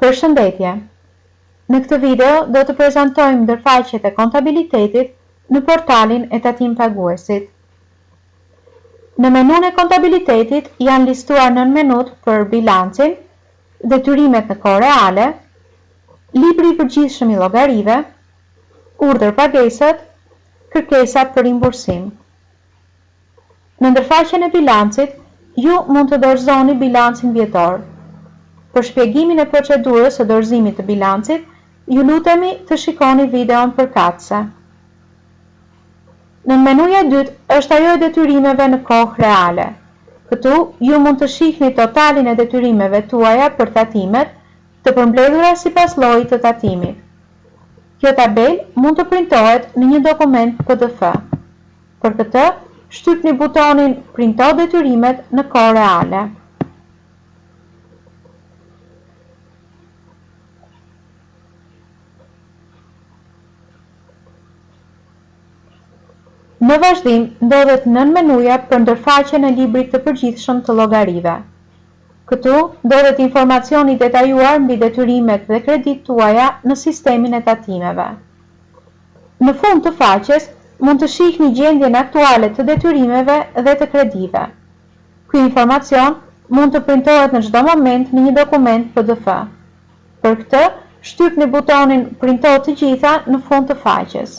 Përshëndetje! Në këtë video do të prezantojmë ndërfaqjet e kontabilitetit në portalin e tatimpaguesit. Në menunë e kontabilitetit janë listuar nënmenutë për Bilancin, Detyrimet në kohë reale, Libri i përgjithshëm i llogarive, Urdhërpagesat, Kërkesat për rimbursim. Në ndërfaqen e bilancit, ju mund të dorëzoni bilancin vjetor. Për shpjegimin e procedurës së dorëzimit të bilancit, ju lutemi të shikoni videon përkatëse. Nënmenuja e dytë është ajo e detyrimeve në kohë reale. Këtu ju mund të shihni totalin e detyrimeve tuaja për tatimet, të përmbledhura sipas llojit të tatimit. Kjo tabelë mund të printohet në një dokument pdf. Për këtë, shtypni butonin Printo detyrimet në kohë reale. Në vazhdim ndodhet nënmenuja për ndërfaqen e librit të përgjithshëm të llogarive. Këtu ndodhet informacioni i detajuar mbi detyrimet dhe kreditë tuaja në sistemin e tatimeve. Në fund të faqes mund të shihni gjendjen aktuale të detyrimeve dhe të kredive. Ky informacion mund të printohet në çdo moment në një dokument pdf. Për këtë, shtypni butonin Printo të gjitha në fund të faqes.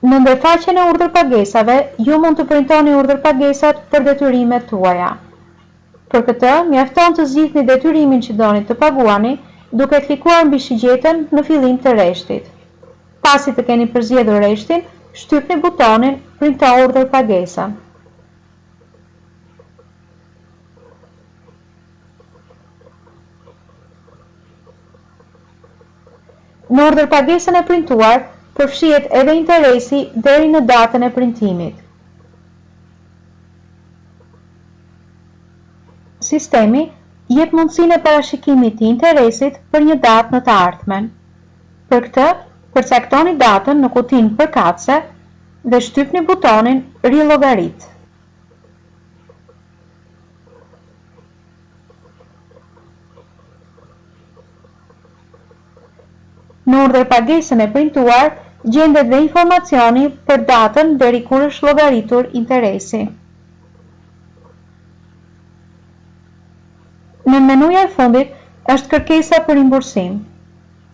Në ndërfaqen e urdhërpagesave, ju mund të printoni urdhërpagesat për detyrimet tuaja. Për këtë, mjafton të zgjidhni detyrimin që doni të paguani duke klikuar mbi shigjetën në fillim të rreshtit. Pasi të keni përzgjedhur rreshtin, shtypni butonin Printo urdhërpagesën. Në urdhërpagesën e printuar përfshihet edhe interesi deri në datën e printimit. Sistemi jep mundësinë e parashikimit të interesit për një datë në të ardhmen. Për këtë, përcaktoni datën në kutinë përkatëse dhe shtypni butonin Rillogarit. Në urdhërpagesën e printuar gjendet dhe informacioni për datën deri kur është llogaritur interesi. Nënmenuja e fundit është kërkesa për rimbursim.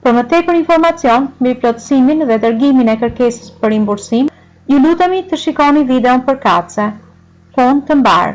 Për më tepër informacion mbi plotësimin dhe dërgimin e kërkesës për rimbursim, Ju lutemi të shikoni videon përkatëse, punë të mbarë.